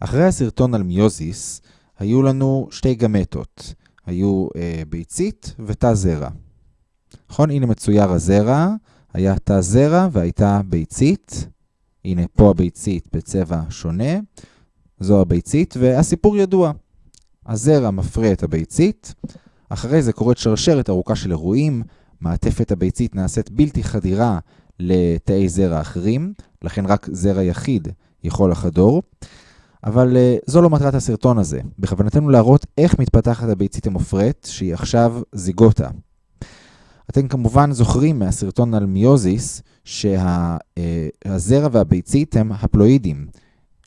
אחרי הסרטון על מיוזיס, היו לנו שתי גמטות. היו אה, ביצית ותא זרע. נכון? הנה מצויר הזרע, היה תא זרע והייתה ביצית. הנה פה הביצית בצבע שונה. זו הביצית, והסיפור ידוע. הזרע מפרה את הביצית, אחרי זה קורית שרשרת ארוכה של אירועים, מעטפת הביצית נעשית בלתי חדירה לתאי זרע אחרים, לכן רק זרע יחיד יכול לחדור. אבל uh, זו לא מטרת הסרטון הזה. בכוונתנו להראות איך מתפתחת הביצית המופרית, שהיא עכשיו זיגוטה. אתם כמובן זוכרים מהסרטון על מיוזיס שהזרע uh, והביצית הם הפלואידים.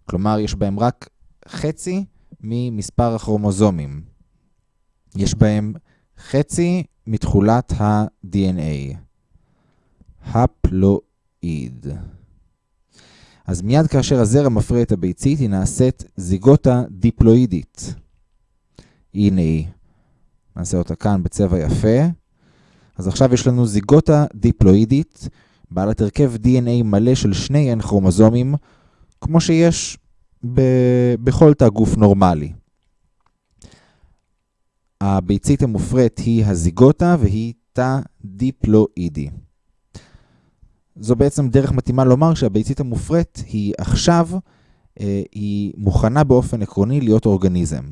כלומר, יש בהם רק חצי ממספר הכרומוזומים. יש בהם חצי מתכולת ה-DNA. הפלואיד. אז מיד כאשר הזרע מפרה את הביצית, היא נעשית זיגוטה דיפלואידית. הנה היא. נעשה אותה כאן בצבע יפה. אז עכשיו יש לנו זיגוטה דיפלואידית, בעלת הרכב DNA מלא של שני N כרומוזומים, כמו שיש ב- בכל תא גוף נורמלי. הביצית המופרית היא הזיגוטה והיא תא דיפלואידי. זו בעצם דרך מתאימה לומר שהביצית המופרית היא עכשיו, אה, היא מוכנה באופן עקרוני להיות אורגניזם.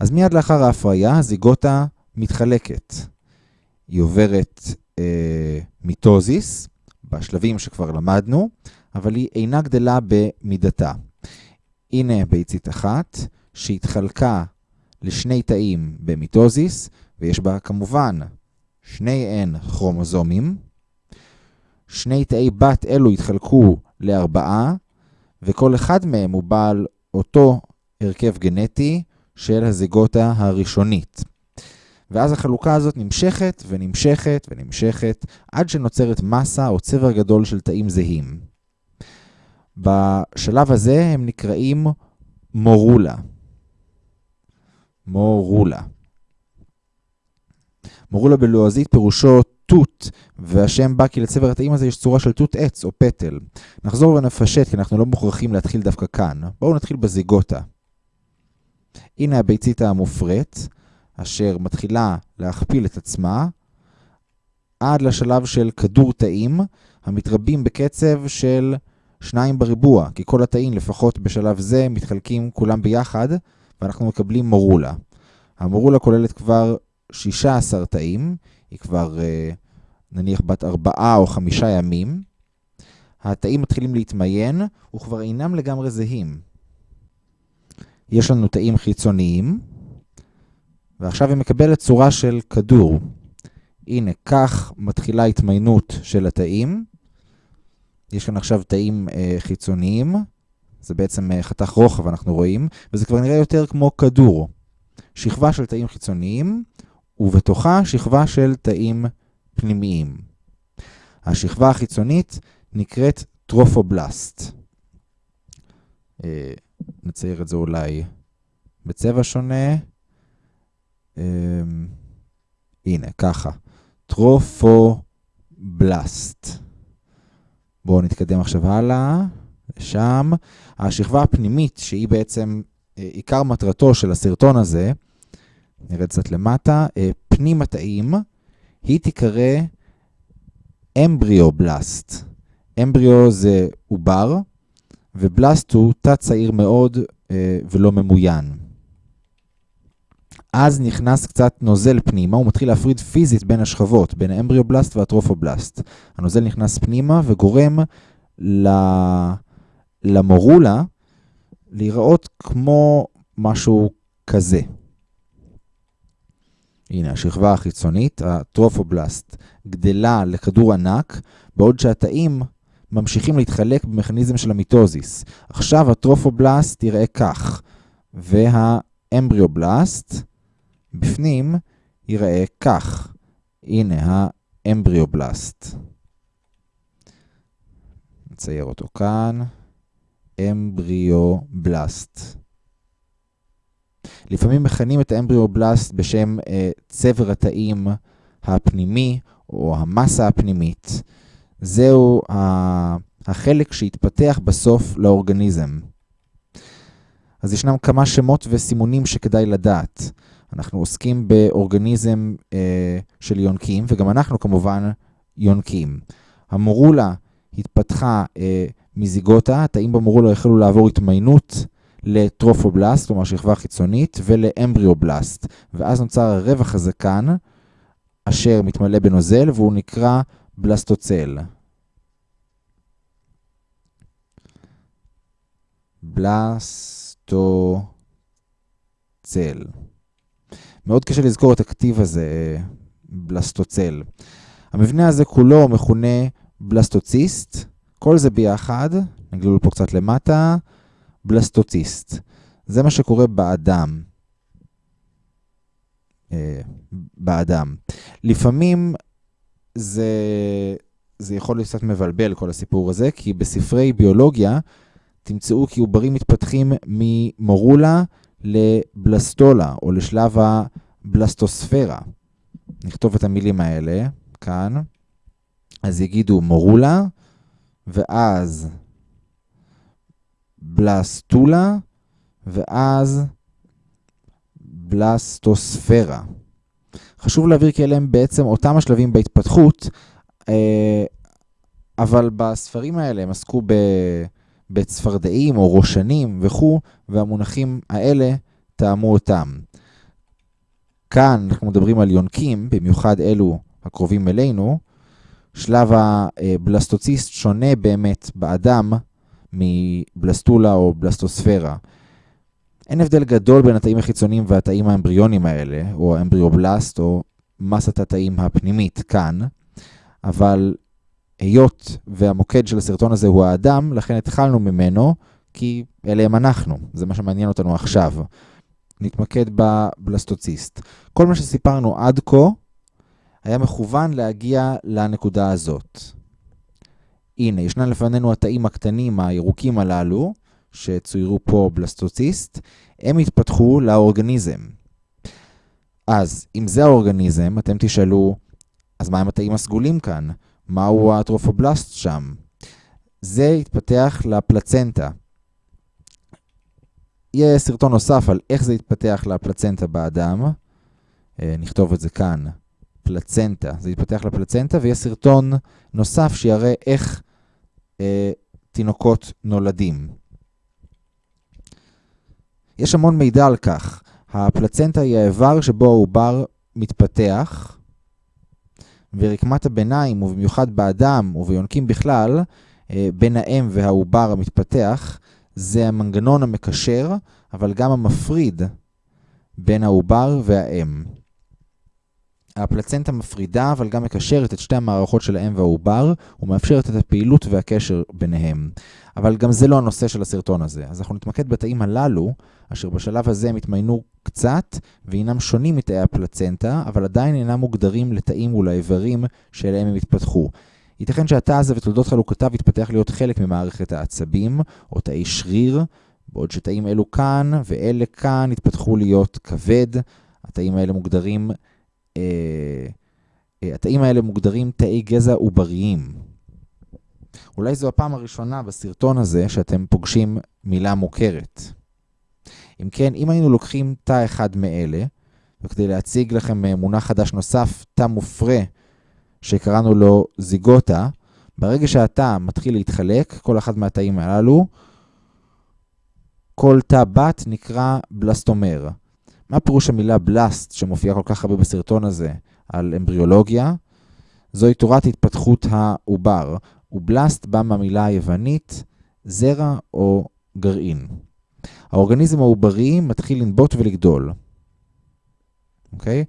אז מיד לאחר ההפריה, הזיגוטה מתחלקת. היא עוברת אה, מיטוזיס, בשלבים שכבר למדנו, אבל היא אינה גדלה במידתה. הנה ביצית אחת, שהתחלקה לשני תאים במיטוזיס, ויש בה כמובן שני N כרומוזומים. שני תאי בת אלו התחלקו לארבעה, וכל אחד מהם הוא בעל אותו הרכב גנטי של הזיגוטה הראשונית. ואז החלוקה הזאת נמשכת ונמשכת ונמשכת עד שנוצרת מסה או צבר גדול של תאים זהים. בשלב הזה הם נקראים מורולה. מורולה. מורולה בלועזית פירושו תות, והשם בא כי לצבר התאים הזה יש צורה של תות עץ או פטל. נחזור ונפשט כי אנחנו לא מוכרחים להתחיל דווקא כאן. בואו נתחיל בזיגוטה. הנה הביצית המופרית, אשר מתחילה להכפיל את עצמה, עד לשלב של כדור תאים, המתרבים בקצב של שניים בריבוע, כי כל התאים, לפחות בשלב זה, מתחלקים כולם ביחד, ואנחנו מקבלים מורולה. המורולה כוללת כבר 16 תאים, היא כבר נניח בת 4 או 5 ימים. התאים מתחילים להתמיין, וכבר אינם לגמרי זהים. יש לנו תאים חיצוניים, ועכשיו היא מקבלת צורה של כדור. הנה, כך מתחילה התמיינות של התאים. יש כאן עכשיו תאים אה, חיצוניים, זה בעצם אה, חתך רוחב אנחנו רואים, וזה כבר נראה יותר כמו כדור. שכבה של תאים חיצוניים, ובתוכה שכבה של תאים פנימיים. השכבה החיצונית נקראת טרופובלסט. אה, נצייר את זה אולי בצבע שונה. אה, הנה, ככה. trophoblast. בואו נתקדם עכשיו הלאה, לשם. השכבה הפנימית, שהיא בעצם אה, עיקר מטרתו של הסרטון הזה, נרד קצת למטה, אה, פנים התאים, היא תיקרא embryoblast. embryo זה עובר, ו blast הוא תא צעיר מאוד אה, ולא ממוין. אז נכנס קצת נוזל פנימה, הוא מתחיל להפריד פיזית בין השכבות, בין ה embryoblast וה trophoblast. הנוזל נכנס פנימה וגורם למורולה להיראות כמו משהו כזה. הנה, השכבה החיצונית, ה trophoblast, גדלה לכדור ענק, בעוד שהתאים ממשיכים להתחלק במכניזם של ה mitosis. עכשיו ה trophoblast יראה כך, והאמבריובלסט בפנים ייראה כך. הנה האמבריובלסט. נצייר אותו כאן. אמבריובלסט. לפעמים מכנים את האמבריובלסט בשם אה, צבר התאים הפנימי או המסה הפנימית. זהו החלק שהתפתח בסוף לאורגניזם. אז ישנם כמה שמות וסימונים שכדאי לדעת. אנחנו עוסקים באורגניזם אה, של יונקים, וגם אנחנו כמובן יונקים. המורולה התפתחה אה, מזיגוטה, התאים במורולה החלו לעבור התמיינות לטרופובלסט, כלומר שכבה חיצונית, ולאמבריובלסט, ואז נוצר הרווח הזה כאן, אשר מתמלא בנוזל, והוא נקרא בלסטוצל. בלסטוצל. מאוד קשה לזכור את הכתיב הזה, בלסטוצל. המבנה הזה כולו מכונה בלסטוציסט, כל זה ביחד, נגלול פה קצת למטה, בלסטוציסט. זה מה שקורה באדם. אה, באדם. לפעמים זה, זה יכול להיות קצת מבלבל כל הסיפור הזה, כי בספרי ביולוגיה תמצאו כי עוברים מתפתחים ממורולה לבלסטולה, או לשלב הבלסטוספירה. נכתוב את המילים האלה כאן. אז יגידו מורולה, ואז בלסטולה, ואז בלסטוספירה. חשוב להבהיר כי אלה הם בעצם אותם השלבים בהתפתחות, אה, אבל בספרים האלה הם עסקו בצפרדעים או ראשנים וכו', והמונחים האלה טעמו אותם. כאן אנחנו מדברים על יונקים, במיוחד אלו הקרובים אלינו. שלב הבלסטוציסט שונה באמת באדם מבלסטולה או בלסטוספירה. אין הבדל גדול בין התאים החיצוניים והתאים האמבריונים האלה, או האמבריובלסט, או מסת התאים הפנימית כאן, אבל היות והמוקד של הסרטון הזה הוא האדם, לכן התחלנו ממנו, כי אלה הם אנחנו, זה מה שמעניין אותנו עכשיו. נתמקד בבלסטוציסט. כל מה שסיפרנו עד כה היה מכוון להגיע לנקודה הזאת. הנה, ישנן לפנינו התאים הקטנים הירוקים הללו, שצוירו פה בלסטוציסט, הם התפתחו לאורגניזם. אז, אם זה האורגניזם, אתם תשאלו, אז מה עם התאים הסגולים כאן? מהו הטרופובלסט שם? זה התפתח לפלצנטה. יהיה סרטון נוסף על איך זה התפתח לפלצנטה באדם. אה, נכתוב את זה כאן, פלצנטה. זה התפתח לפלצנטה, ויש סרטון נוסף שיראה איך תינוקות נולדים. יש המון מידע על כך. הפלצנטה היא האיבר שבו העובר מתפתח, ורקמת הביניים, ובמיוחד באדם וביונקים בכלל, אה, בין האם והעובר המתפתח, זה המנגנון המקשר, אבל גם המפריד בין העובר והאם. הפלצנטה מפרידה, אבל גם מקשרת את שתי המערכות של האם והעובר, ומאפשרת את הפעילות והקשר ביניהם. אבל גם זה לא הנושא של הסרטון הזה. אז אנחנו נתמקד בתאים הללו, אשר בשלב הזה הם התמיינו קצת, והינם שונים מתאי הפלצנטה, אבל עדיין אינם מוגדרים לתאים ולאיברים שאליהם הם התפתחו. ייתכן שהתא הזה ותולדות חלוקותיו יתפתח להיות חלק ממערכת העצבים, או תאי שריר, בעוד שתאים אלו כאן ואלה כאן יתפתחו להיות כבד. התאים האלה מוגדרים, התאים האלה מוגדרים תאי גזע עובריים. אולי זו הפעם הראשונה בסרטון הזה שאתם פוגשים מילה מוכרת. אם כן, אם היינו לוקחים תא אחד מאלה, וכדי להציג לכם אה, מונח חדש נוסף, תא מופרה, שקראנו לו זיגוטה, ברגע שהתא מתחיל להתחלק, כל אחד מהתאים הללו, כל תא בת נקרא בלסטומר. מה פירוש המילה בלסט שמופיעה כל כך הרבה בסרטון הזה על אמבריולוגיה? זוהי תורת התפתחות העובר, ובלסט בא מהמילה היוונית זרע או גרעין. האורגניזם העוברי מתחיל לנבוט ולגדול. אוקיי?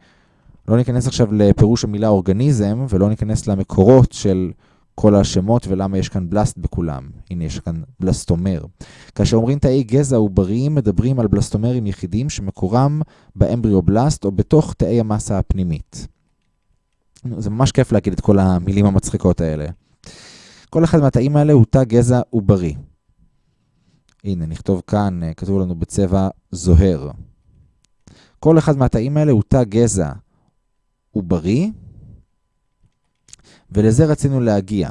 לא ניכנס עכשיו לפירוש המילה אורגניזם, ולא ניכנס למקורות של כל השמות ולמה יש כאן בלסט בכולם. הנה, יש כאן בלסטומר. כאשר אומרים תאי גזע עובריים, מדברים על בלסטומרים יחידים שמקורם באמבריובלסט או בתוך תאי המסה הפנימית. זה ממש כיף להגיד את כל המילים המצחיקות האלה. כל אחד מהתאים האלה הוא תא גזע עוברי. הנה, נכתוב כאן, אה, כתוב לנו בצבע זוהר. כל אחד מהתאים האלה הוא תא גזע עוברי, ולזה רצינו להגיע.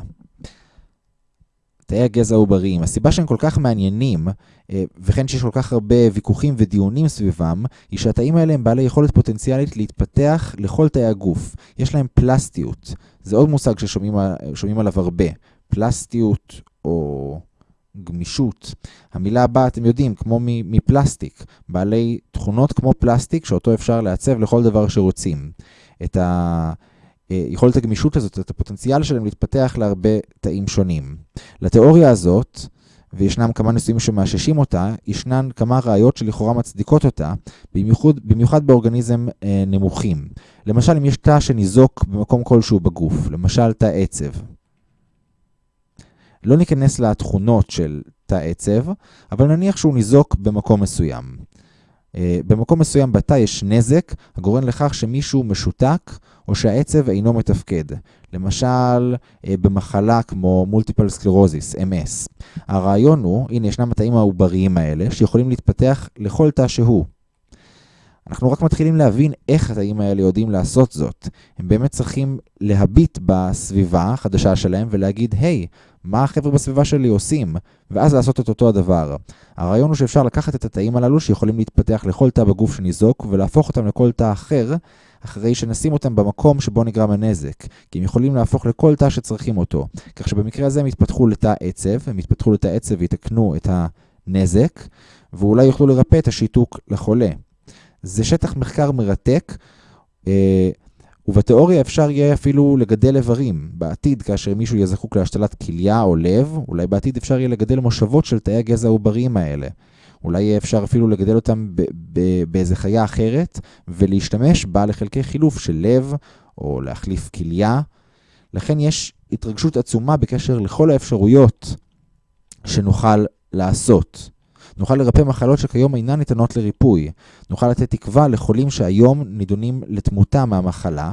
תאי הגזע העובריים. הסיבה שהם כל כך מעניינים אה, וכן שיש כל כך הרבה ויכוחים ודיונים סביבם, היא שהתאים האלה הם בעלי יכולת פוטנציאלית להתפתח לכל תאי הגוף. יש להם פלסטיות. זה עוד מושג ששומעים עליו הרבה. פלסטיות או גמישות. המילה הבאה, אתם יודעים, כמו מפלסטיק. בעלי תכונות כמו פלסטיק, שאותו אפשר לעצב לכל דבר שרוצים. את ה... אה, יכולת הגמישות הזאת, את הפוטנציאל שלהם להתפתח להרבה תאים שונים. לתיאוריה הזאת, וישנם כמה ניסויים שמאששים אותה, ישנן כמה ראיות שלכאורה מצדיקות אותה, במיוחד, במיוחד באורגניזם אה, נמוכים. למשל, אם יש תא שניזוק במקום כלשהו בגוף, למשל תא עצב. לא ניכנס לתכונות של תא עצב, אבל נניח שהוא ניזוק במקום מסוים. אה, במקום מסוים בתא יש נזק הגורם לכך שמישהו משותק או שהעצב אינו מתפקד. למשל, אה, במחלה כמו multiple sclerosis, MS. הרעיון הוא, הנה ישנם התאים העובריים האלה שיכולים להתפתח לכל תא שהוא. אנחנו רק מתחילים להבין איך התאים האלה יודעים לעשות זאת. הם באמת צריכים להביט בסביבה החדשה שלהם ולהגיד, היי, hey, מה החבר'ה בסביבה שלי עושים? ואז לעשות את אותו הדבר. הרעיון הוא שאפשר לקחת את התאים הללו שיכולים להתפתח לכל תא בגוף שניזוק ולהפוך אותם לכל תא אחר, אחרי שנשים אותם במקום שבו נגרם הנזק. כי הם יכולים להפוך לכל תא שצריכים אותו. כך שבמקרה הזה הם יתפתחו לתא עצב, הם יתפתחו לתא עצב ויתקנו את הנזק, ואולי יוכלו לרפא את השיתוק לחולה. זה שטח מחקר מרתק, אה, ובתיאוריה אפשר יהיה אפילו לגדל איברים. בעתיד, כאשר מישהו יהיה זקוק להשתלת כליה או לב, אולי בעתיד אפשר יהיה לגדל מושבות של תאי הגזע העובריים האלה. אולי יהיה אפשר אפילו לגדל אותם באיזה חיה אחרת, ולהשתמש בה לחלקי חילוף של לב, או להחליף כליה. לכן יש התרגשות עצומה בקשר לכל האפשרויות שנוכל לעשות. נוכל לרפא מחלות שכיום אינן ניתנות לריפוי. נוכל לתת תקווה לחולים שהיום נידונים לתמותה מהמחלה.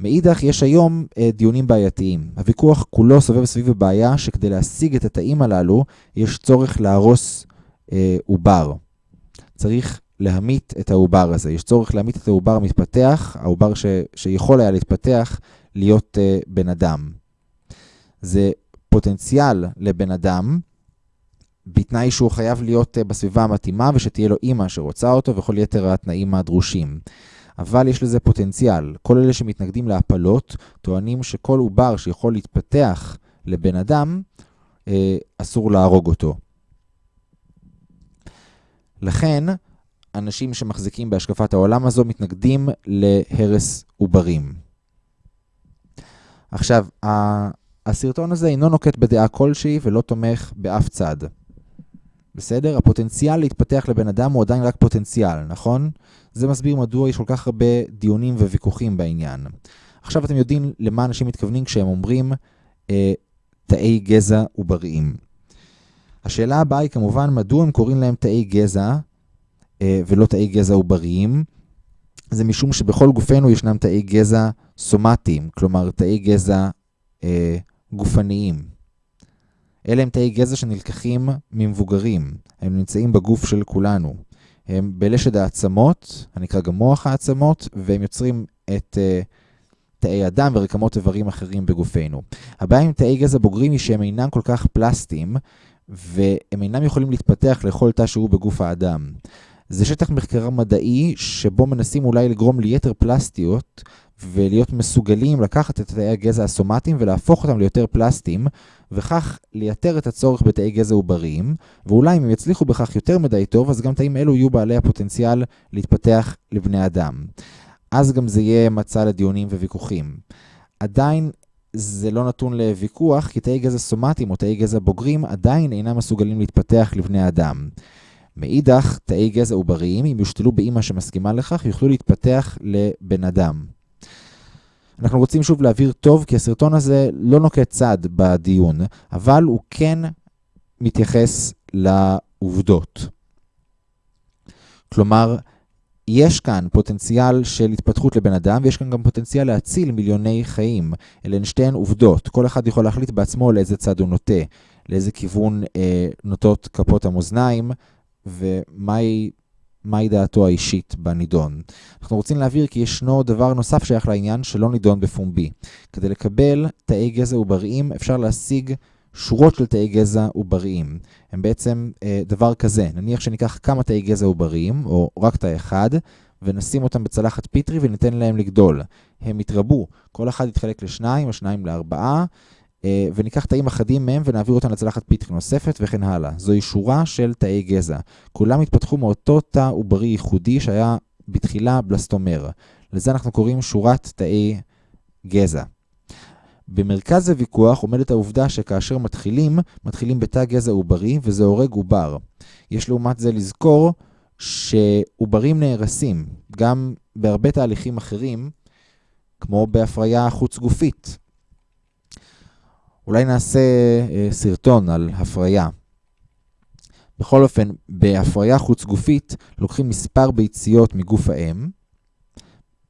מאידך, יש היום אה, דיונים בעייתיים. הוויכוח כולו סובב סביב הבעיה שכדי להשיג את התאים הללו, יש צורך להרוס אה, עובר. צריך להמית את העובר הזה. יש צורך להמית את העובר המתפתח, העובר ש, שיכול היה להתפתח, להיות אה, בן אדם. זה פוטנציאל לבן אדם, בתנאי שהוא חייב להיות אה, בסביבה המתאימה ושתהיה לו אימא שרוצה אותו וכל יתר התנאים הדרושים. אבל יש לזה פוטנציאל. כל אלה שמתנגדים להפלות טוענים שכל עובר שיכול להתפתח לבן אדם, אה, אסור להרוג אותו. לכן, אנשים שמחזיקים בהשקפת העולם הזו מתנגדים להרס עוברים. עכשיו, הסרטון הזה אינו נוקט בדעה כלשהי ולא תומך באף צד. בסדר? הפוטנציאל להתפתח לבן אדם הוא עדיין רק פוטנציאל, נכון? זה מסביר מדוע יש כל כך הרבה דיונים וויכוחים בעניין. עכשיו אתם יודעים למה אנשים מתכוונים כשהם אומרים אה, תאי גזע עובריים. השאלה הבאה היא כמובן מדוע הם קוראים להם תאי גזע אה, ולא תאי גזע עובריים. זה משום שבכל גופנו ישנם תאי גזע סומטיים, כלומר תאי גזע אה, גופניים. אלה הם תאי גזע שנלקחים ממבוגרים, הם נמצאים בגוף של כולנו. הם בלשד העצמות, הנקרא גם מוח העצמות, והם יוצרים את uh, תאי הדם ורקמות איברים אחרים בגופנו. הבעיה עם תאי גזע בוגרים היא שהם אינם כל כך פלסטיים, והם אינם יכולים להתפתח לכל תא שהוא בגוף האדם. זה שטח מחקר מדעי שבו מנסים אולי לגרום ליתר פלסטיות ולהיות מסוגלים לקחת את תאי הגזע הסומטיים ולהפוך אותם ליותר פלסטיים, וכך לייתר את הצורך בתאי גזע עובריים, ואולי אם הם יצליחו בכך יותר מדי טוב, אז גם תאים אלו יהיו בעלי הפוטנציאל להתפתח לבני אדם. אז גם זה יהיה מצע לדיונים וויכוחים. עדיין זה לא נתון לוויכוח, כי תאי גזע סומטיים או תאי גזע בוגרים עדיין אינם מסוגלים להתפתח לבני אדם. מאידך, תאי גזע עובריים, אם יושתלו באימא שמסכימה לכך, יוכלו להתפתח לבן אדם. אנחנו רוצים שוב להבהיר טוב, כי הסרטון הזה לא נוקט צד בדיון, אבל הוא כן מתייחס לעובדות. כלומר, יש כאן פוטנציאל של התפתחות לבן אדם, ויש כאן גם פוטנציאל להציל מיליוני חיים. אלה הן שתיהן עובדות. כל אחד יכול להחליט בעצמו לאיזה צד הוא נוטה, לאיזה כיוון אה, נוטות כפות המאזניים, ומהי מהי דעתו האישית בנידון. אנחנו רוצים להבהיר כי ישנו דבר נוסף שייך לעניין שלא נידון בפומבי. כדי לקבל תאי גזע עובריים אפשר להשיג שורות של תאי גזע עובריים. הם בעצם אה, דבר כזה, נניח שניקח כמה תאי גזע עובריים, או רק תא אחד, ונשים אותם בצלחת פיטרי וניתן להם לגדול. הם יתרבו, כל אחד יתחלק לשניים או שניים לארבעה, וניקח תאים אחדים מהם ונעביר אותם לצלחת פיטרי נוספת וכן הלאה. זוהי שורה של תאי גזע. כולם התפתחו מאותו תא עוברי ייחודי שהיה בתחילה בלסטומר. לזה אנחנו קוראים שורת תאי גזע. במרכז הוויכוח עומדת העובדה שכאשר מתחילים, מתחילים בתא גזע עוברי וזה הורג עובר. יש לעומת זה לזכור שעוברים נהרסים, גם בהרבה תהליכים אחרים, כמו בהפריה חוץ גופית. אולי נעשה אה, סרטון על הפריה. בכל אופן, בהפריה חוץ גופית לוקחים מספר ביציות מגוף האם,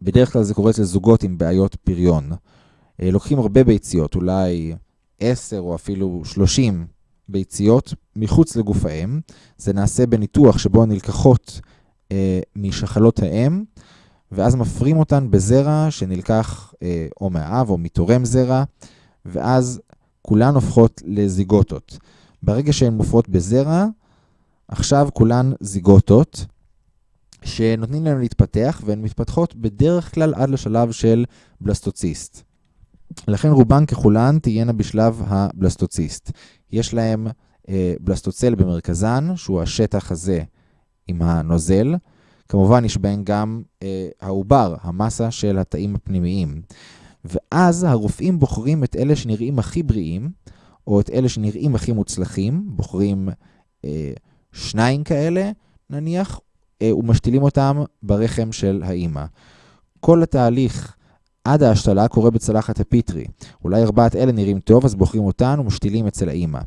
בדרך כלל זה קורה אצל זוגות עם בעיות פריון. אה, לוקחים הרבה ביציות, אולי 10 או אפילו 30 ביציות מחוץ לגוף האם. זה נעשה בניתוח שבו נלקחות אה, משחלות האם, ואז מפרים אותן בזרע שנלקח אה, או מהאב או מתורם זרע, ואז כולן הופכות לזיגוטות. ברגע שהן מופרות בזרע, עכשיו כולן זיגוטות, שנותנים להן להתפתח, והן מתפתחות בדרך כלל עד לשלב של בלסטוציסט. לכן רובן ככולן תהיינה בשלב הבלסטוציסט. יש להם אה, בלסטוצל במרכזן, שהוא השטח הזה עם הנוזל. כמובן יש בהן גם אה, העובר, המסה של התאים הפנימיים. ואז הרופאים בוחרים את אלה שנראים הכי בריאים, או את אלה שנראים הכי מוצלחים, בוחרים אה, שניים כאלה, נניח, אה, ומשתילים אותם ברחם של האימא. כל התהליך עד ההשתלה קורה בצלחת הפיטרי. אולי ארבעת אלה נראים טוב, אז בוחרים אותן ומשתילים אצל האימא.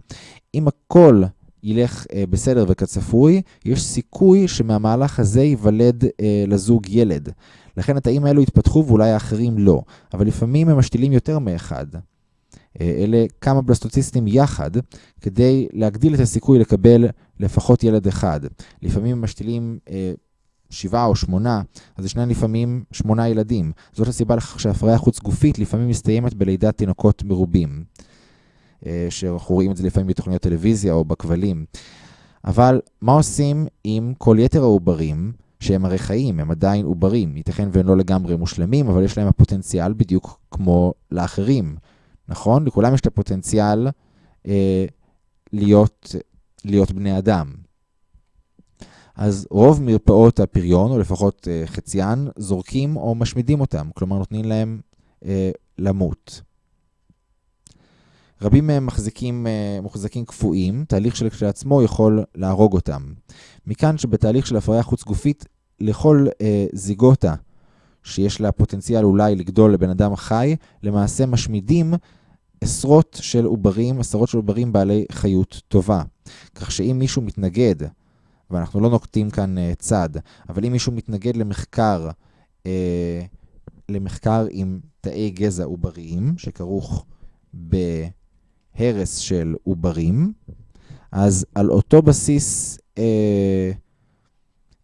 אם הכל ילך אה, בסדר וכצפוי, יש סיכוי שמהמהלך הזה ייוולד אה, לזוג ילד. לכן התאים האלו יתפתחו ואולי האחרים לא, אבל לפעמים הם משתילים יותר מאחד. אה, אלה כמה בלסטוציסטים יחד, כדי להגדיל את הסיכוי לקבל לפחות ילד אחד. לפעמים הם משתילים אה, שבעה או שמונה, אז ישנן לפעמים שמונה ילדים. זאת הסיבה לכך שהפריה חוץ גופית לפעמים מסתיימת בלידת תינוקות מרובים. אה, שאנחנו רואים את זה לפעמים בתוכניות טלוויזיה או בכבלים. אבל מה עושים עם כל יתר העוברים, שהם הרי חיים, הם עדיין עוברים, ייתכן והם לא לגמרי מושלמים, אבל יש להם הפוטנציאל בדיוק כמו לאחרים, נכון? לכולם יש את הפוטנציאל אה, להיות, להיות בני אדם. אז רוב מרפאות הפריון, או לפחות אה, חציין, זורקים או משמידים אותם, כלומר נותנים להם אה, למות. רבים מהם מחזיקים, אה, מוחזקים קפואים, תהליך שלעצמו יכול להרוג אותם. מכאן שבתהליך של הפריה חוץ גופית, לכל אה, זיגוטה שיש לה פוטנציאל אולי לגדול לבן אדם חי, למעשה משמידים עשרות של עוברים, עשרות של עוברים בעלי חיות טובה. כך שאם מישהו מתנגד, ואנחנו לא נוקטים כאן uh, צד, אבל אם מישהו מתנגד למחקר, uh, למחקר עם תאי גזע עובריים, שכרוך בהרס של עוברים, אז על אותו בסיס, uh,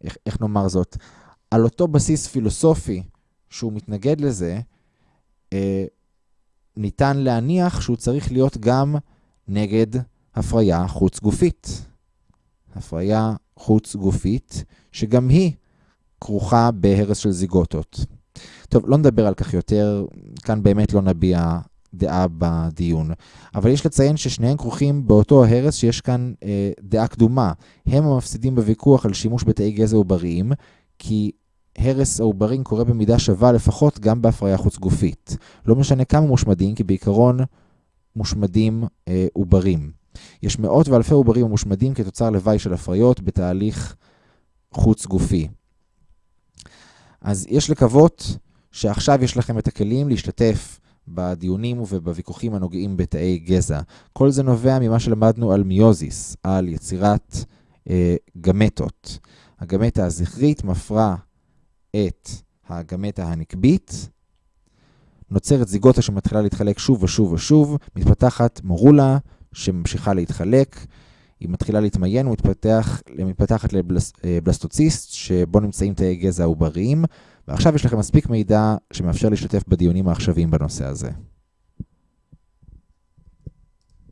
איך, איך נאמר זאת? על אותו בסיס פילוסופי שהוא מתנגד לזה, uh, ניתן להניח שהוא צריך להיות גם נגד הפריה חוץ גופית. הפריה חוץ גופית, שגם היא כרוכה בהרס של זיגוטות. טוב, לא נדבר על כך יותר, כאן באמת לא נביע דעה בדיון. אבל יש לציין ששניהם כרוכים באותו הרס שיש כאן אה, דעה קדומה. הם המפסידים בוויכוח על שימוש בתאי גזע עובריים, כי הרס העוברים קורה במידה שווה לפחות גם בהפריה חוץ גופית. לא משנה כמה מושמדים, כי בעיקרון מושמדים אה, עוברים. יש מאות ואלפי עוברים המושמדים כתוצר לוואי של הפריות בתהליך חוץ גופי. אז יש לקוות שעכשיו יש לכם את הכלים להשתתף בדיונים ובוויכוחים הנוגעים בתאי גזע. כל זה נובע ממה שלמדנו על מיוזיס, על יצירת אה, גמטות. הגמטה הזכרית מפרה את הגמטה הנקבית, נוצרת זיגוטה שמתחילה להתחלק שוב ושוב ושוב, מתפתחת מורולה שממשיכה להתחלק, היא מתחילה להתמיין ומתפתחת לבלסטוציסט, שבו נמצאים תאי גזע עובריים, ועכשיו יש לכם מספיק מידע שמאפשר להשתתף בדיונים העכשוויים בנושא הזה.